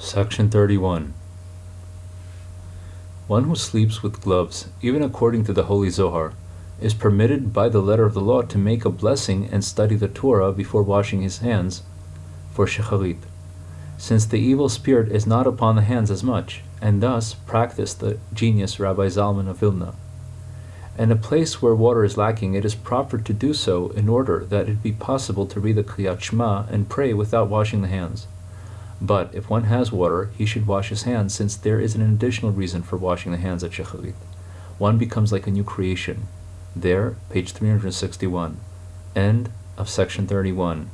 Section 31. One who sleeps with gloves, even according to the Holy Zohar, is permitted by the letter of the law to make a blessing and study the Torah before washing his hands for Shecharit, since the evil spirit is not upon the hands as much, and thus practiced the genius Rabbi Zalman of Vilna. In a place where water is lacking, it is proper to do so in order that it be possible to read the Kriyat Shema and pray without washing the hands. But if one has water, he should wash his hands, since there is an additional reason for washing the hands at Shecharit. One becomes like a new creation. There, page 361. End of section 31.